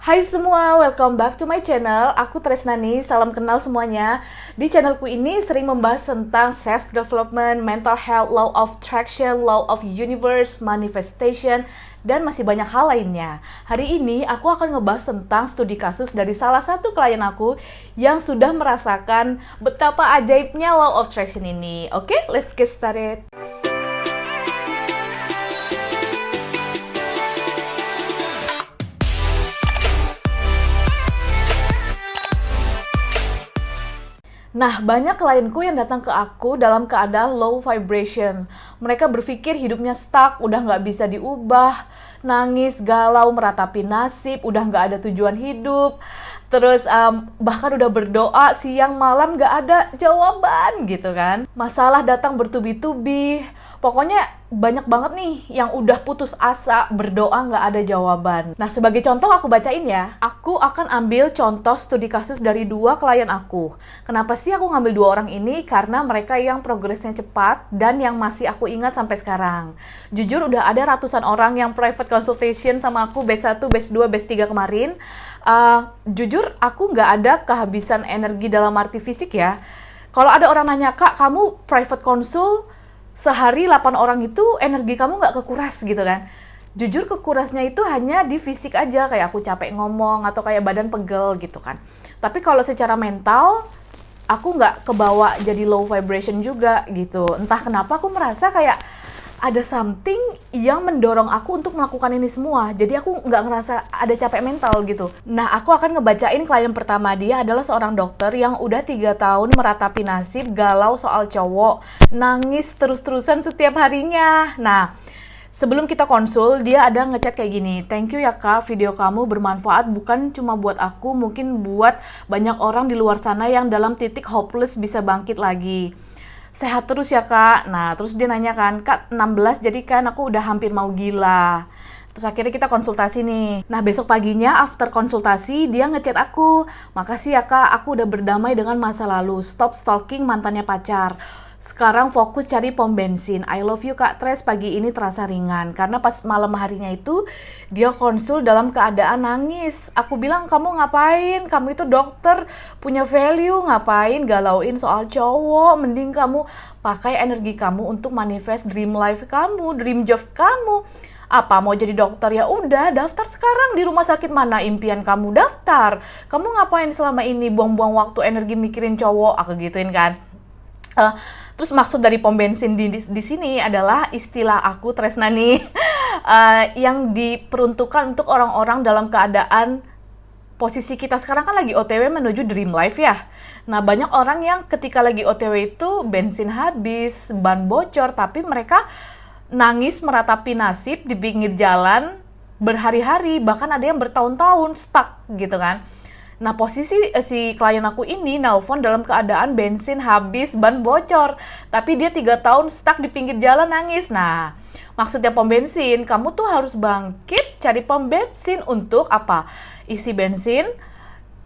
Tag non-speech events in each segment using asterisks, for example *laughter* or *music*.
Hai semua, welcome back to my channel. Aku Tresnani, salam kenal semuanya. Di channelku ini sering membahas tentang self-development, mental health, law of attraction, law of universe, manifestation, dan masih banyak hal lainnya. Hari ini aku akan ngebahas tentang studi kasus dari salah satu klien aku yang sudah merasakan betapa ajaibnya law of attraction ini. Oke, okay, let's get started. Nah, banyak klienku yang datang ke aku dalam keadaan low vibration. Mereka berpikir hidupnya stuck, udah nggak bisa diubah, nangis, galau, meratapi nasib, udah nggak ada tujuan hidup. Terus um, bahkan udah berdoa siang malam nggak ada jawaban gitu kan. Masalah datang bertubi-tubi. Pokoknya banyak banget nih yang udah putus asa berdoa nggak ada jawaban. Nah sebagai contoh aku bacain ya. Aku akan ambil contoh studi kasus dari dua klien aku. Kenapa sih aku ngambil dua orang ini? Karena mereka yang progresnya cepat dan yang masih aku ingat sampai sekarang. Jujur udah ada ratusan orang yang private consultation sama aku batch 1, batch 2, batch 3 kemarin. Uh, jujur aku nggak ada kehabisan energi dalam arti fisik ya. Kalau ada orang nanya, Kak, kamu private consult sehari 8 orang itu energi kamu nggak kekuras gitu kan? Jujur kekurasnya itu hanya di fisik aja kayak aku capek ngomong atau kayak badan pegel gitu kan. Tapi kalau secara mental aku nggak kebawa jadi low vibration juga gitu. Entah kenapa aku merasa kayak ada something yang mendorong aku untuk melakukan ini semua. Jadi aku nggak ngerasa ada capek mental gitu. Nah, aku akan ngebacain klien pertama dia adalah seorang dokter yang udah tiga tahun meratapi nasib, galau soal cowok, nangis terus-terusan setiap harinya. Nah, Sebelum kita konsul, dia ada ngechat kayak gini, thank you ya kak, video kamu bermanfaat bukan cuma buat aku, mungkin buat banyak orang di luar sana yang dalam titik hopeless bisa bangkit lagi sehat terus ya kak nah terus dia nanya kan kak 16 jadi kan aku udah hampir mau gila Terus akhirnya kita konsultasi nih. Nah besok paginya after konsultasi dia ngechat aku. Makasih ya kak, aku udah berdamai dengan masa lalu. Stop stalking mantannya pacar. Sekarang fokus cari pom bensin. I love you Kak Tres pagi ini terasa ringan karena pas malam harinya itu dia konsul dalam keadaan nangis. Aku bilang kamu ngapain? Kamu itu dokter punya value ngapain galauin soal cowok? Mending kamu pakai energi kamu untuk manifest dream life kamu, dream job kamu apa mau jadi dokter ya udah daftar sekarang di rumah sakit mana impian kamu daftar kamu ngapain selama ini buang-buang waktu energi mikirin cowok aku gituin kan uh, Terus maksud dari pom bensin di, di, di sini adalah istilah aku Tresnani uh, *laughs* yang diperuntukkan untuk orang-orang dalam keadaan posisi kita sekarang kan lagi OTW menuju dream life ya. Nah banyak orang yang ketika lagi OTW itu bensin habis, ban bocor, tapi mereka nangis meratapi nasib di pinggir jalan berhari-hari, bahkan ada yang bertahun-tahun stuck gitu kan. Nah posisi eh, si klien aku ini nelpon dalam keadaan bensin habis, ban bocor. Tapi dia tiga tahun stuck di pinggir jalan nangis. Nah maksudnya pom bensin, kamu tuh harus bangkit cari pom bensin untuk apa? Isi bensin,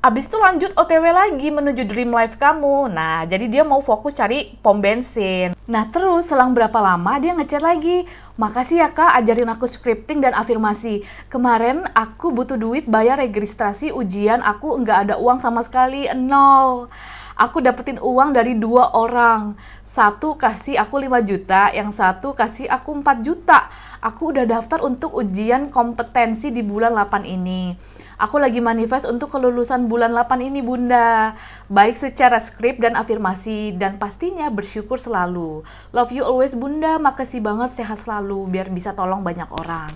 abis itu lanjut OTW lagi menuju dream life kamu. Nah, jadi dia mau fokus cari pom bensin. Nah, terus selang berapa lama dia ngechat lagi. Makasih ya kak, ajarin aku scripting dan afirmasi. Kemarin aku butuh duit bayar registrasi ujian, aku nggak ada uang sama sekali, nol. Aku dapetin uang dari dua orang. Satu kasih aku 5 juta, yang satu kasih aku 4 juta. Aku udah daftar untuk ujian kompetensi di bulan 8 ini. Aku lagi manifest untuk kelulusan bulan 8 ini bunda. Baik secara skrip dan afirmasi Dan pastinya bersyukur selalu. Love you always bunda, makasih banget sehat selalu Biar bisa tolong banyak orang.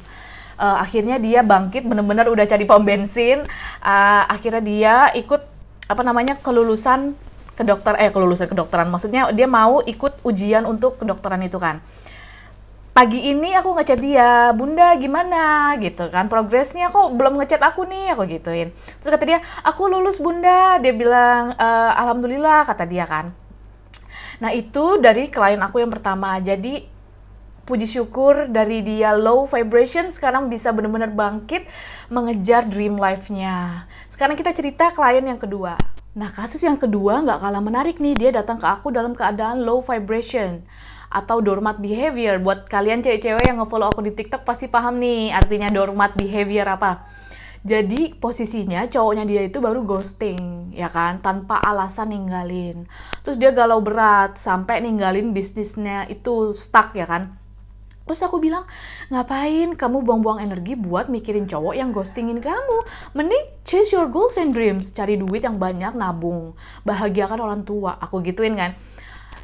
Uh, Akhirnya dia bangkit bener-bener udah cari pom bensin. Uh, Akhirnya dia ikut apa namanya kelulusan kedokter eh kelulusan kedokteran maksudnya dia mau ikut ujian untuk kedokteran itu kan pagi ini aku ngechat dia, bunda gimana gitu kan, progresnya kok belum ngechat aku nih, aku gituin. Terus kata dia, aku lulus bunda, dia bilang, e, alhamdulillah kata dia kan. Nah itu dari klien aku yang pertama, jadi puji syukur dari dia low vibration sekarang bisa benar-benar bangkit mengejar dream life-nya. Sekarang kita cerita klien yang kedua. Nah kasus yang kedua nggak kalah menarik nih, dia datang ke aku dalam keadaan low vibration atau doormat behavior. Buat kalian cewek-cewek yang ngefollow aku di TikTok pasti paham nih artinya doormat behavior apa. Jadi posisinya cowoknya dia itu baru ghosting, ya kan, tanpa alasan ninggalin. Terus dia galau berat sampai ninggalin bisnisnya itu stuck ya kan. Terus aku bilang, ngapain kamu buang-buang energi buat mikirin cowok yang ghostingin kamu? Mending chase your goals and dreams, cari duit yang banyak, nabung, bahagiakan orang tua. Aku gituin kan.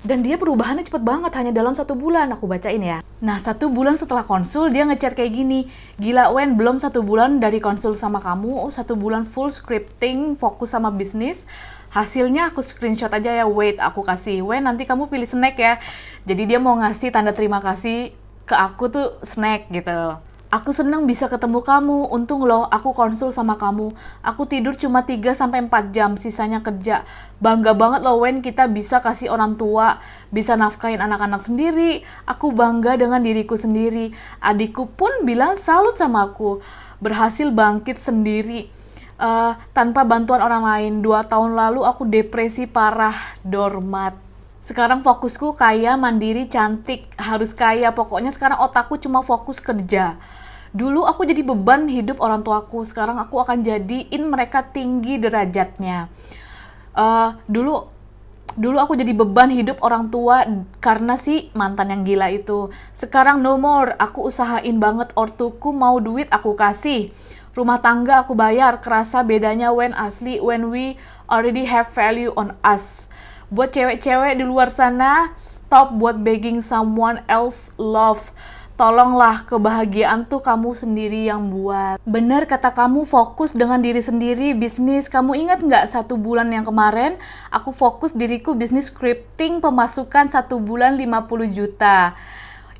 Dan dia perubahannya cepet banget, hanya dalam satu bulan. Aku bacain ya. Nah, satu bulan setelah konsul, dia ngechat kayak gini. Gila, Wen, belum satu bulan dari konsul sama kamu. Oh, satu bulan full scripting, fokus sama bisnis. Hasilnya aku screenshot aja ya, wait, aku kasih. Wen, nanti kamu pilih snack ya. Jadi dia mau ngasih tanda terima kasih ke aku tuh snack gitu. Aku seneng bisa ketemu kamu. Untung loh aku konsul sama kamu. Aku tidur cuma 3 sampai 4 jam, sisanya kerja. Bangga banget loh Wen kita bisa kasih orang tua, bisa nafkahin anak-anak sendiri. Aku bangga dengan diriku sendiri. Adikku pun bilang salut sama aku. Berhasil bangkit sendiri. Uh, tanpa bantuan orang lain. Dua tahun lalu aku depresi parah, dormat. Sekarang fokusku kaya, mandiri, cantik, harus kaya. Pokoknya sekarang otakku cuma fokus kerja. Dulu aku jadi beban hidup orang tuaku, sekarang aku akan jadiin mereka tinggi derajatnya. Uh, dulu dulu aku jadi beban hidup orang tua karena si mantan yang gila itu. Sekarang no more, aku usahain banget ortuku mau duit aku kasih. Rumah tangga aku bayar, kerasa bedanya when asli, when we already have value on us. Buat cewek-cewek di luar sana, stop buat begging someone else love Tolonglah kebahagiaan tuh kamu sendiri yang buat. Bener kata kamu fokus dengan diri sendiri, bisnis. Kamu ingat nggak satu bulan yang kemarin, aku fokus diriku bisnis scripting pemasukan satu bulan 50 juta.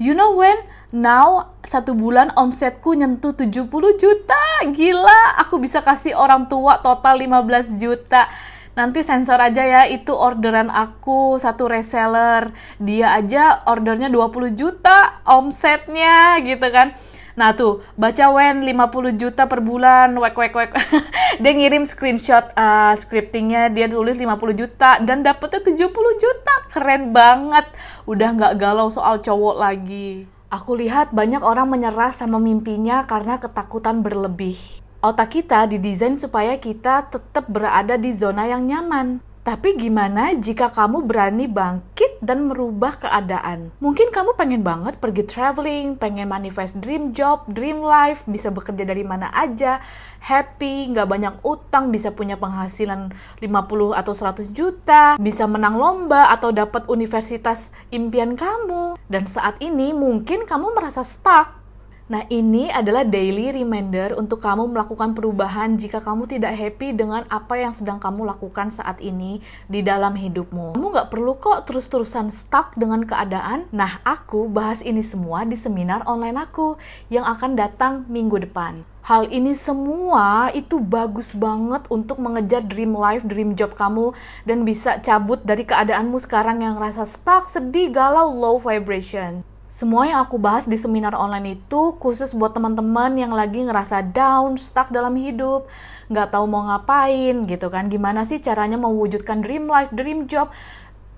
You know when? Now, satu bulan omsetku nyentuh 70 juta. Gila, aku bisa kasih orang tua total 15 juta nanti sensor aja ya itu orderan aku satu reseller dia aja ordernya 20 juta omsetnya gitu kan Nah tuh, baca Wen 50 juta per bulan, wek wek wek. *laughs* dia ngirim screenshot uh, scriptingnya, dia tulis 50 juta dan dapetnya 70 juta. Keren banget. Udah nggak galau soal cowok lagi. Aku lihat banyak orang menyerah sama mimpinya karena ketakutan berlebih. Otak kita didesain supaya kita tetap berada di zona yang nyaman. Tapi gimana jika kamu berani bangkit dan merubah keadaan? Mungkin kamu pengen banget pergi traveling, pengen manifest dream job, dream life, bisa bekerja dari mana aja, happy, nggak banyak utang, bisa punya penghasilan 50 atau 100 juta, bisa menang lomba atau dapat universitas impian kamu. Dan saat ini mungkin kamu merasa stuck Nah, ini adalah daily reminder untuk kamu melakukan perubahan jika kamu tidak happy dengan apa yang sedang kamu lakukan saat ini di dalam hidupmu. Kamu nggak perlu kok terus-terusan stuck dengan keadaan. Nah, aku bahas ini semua di seminar online aku yang akan datang minggu depan. Hal ini semua itu bagus banget untuk mengejar dream life, dream job kamu dan bisa cabut dari keadaanmu sekarang yang rasa stuck, sedih, galau, low vibration. Semua yang aku bahas di seminar online itu khusus buat teman-teman yang lagi ngerasa down, stuck dalam hidup, nggak tahu mau ngapain gitu kan. Gimana sih caranya mewujudkan dream life, dream job,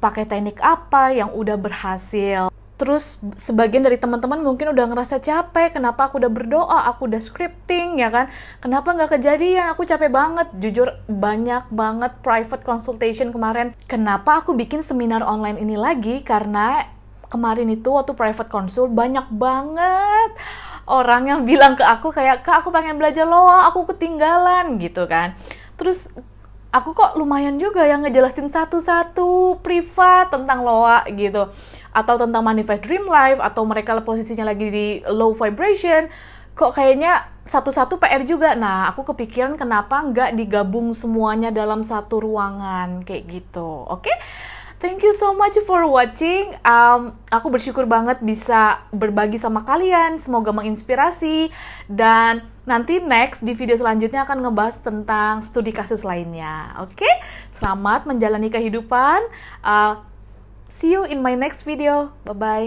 pakai teknik apa yang udah berhasil. Terus sebagian dari teman-teman mungkin udah ngerasa capek, kenapa aku udah berdoa, aku udah scripting ya kan, kenapa nggak kejadian, aku capek banget, jujur banyak banget private consultation kemarin. Kenapa aku bikin seminar online ini lagi? Karena kemarin itu waktu private consult banyak banget orang yang bilang ke aku kayak kak aku pengen belajar loa aku ketinggalan gitu kan. Terus aku kok lumayan juga yang ngejelasin satu-satu privat tentang loa gitu. Atau tentang manifest dream life atau mereka posisinya lagi di low vibration kok kayaknya satu-satu PR juga. Nah aku kepikiran kenapa nggak digabung semuanya dalam satu ruangan kayak gitu. Oke? okay? Thank you so much for watching. Um, aku bersyukur banget bisa berbagi sama kalian. Semoga menginspirasi. Dan nanti next di video selanjutnya akan ngebahas tentang studi kasus lainnya. Oke? Okay? Selamat menjalani kehidupan. Uh, see you in my next video. Bye-bye.